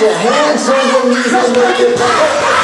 your hands on your knees and make it pop.